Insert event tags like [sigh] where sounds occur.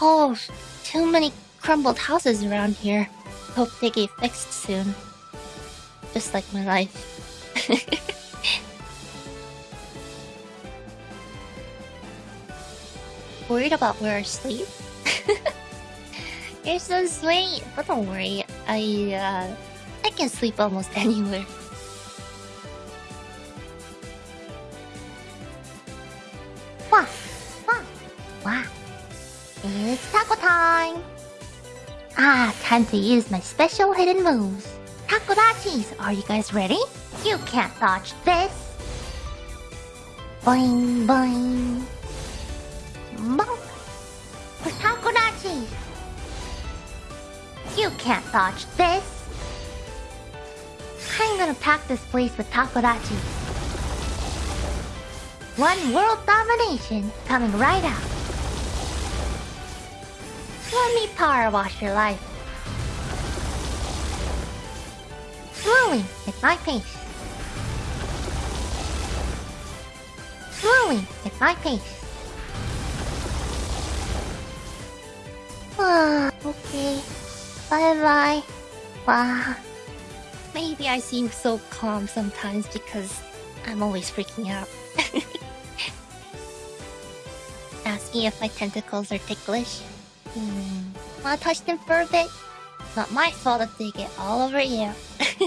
Oh, too many crumbled houses around here. Hope they get fixed soon. Just like my life. [laughs] Worried about where I sleep? [laughs] You're so sweet, but don't worry. I uh, I can sleep almost [laughs] anywhere. Wah, wah, wah. It's taco time. Ah, time to use my special hidden moves. Takodachis, are you guys ready? You can't dodge this. Boing, boing. Bonk. Takodachis. You can't dodge this. I'm gonna pack this place with takodachi. One world domination coming right out. Let me power wash your life. Slowly, at my pace. Slowly, at my pace. Ah, okay. Bye bye. Wow. Maybe I seem so calm sometimes because I'm always freaking out. [laughs] Asking if my tentacles are ticklish. Hmm. Wanna touch them for a bit? Not my fault if they get all over you. [laughs]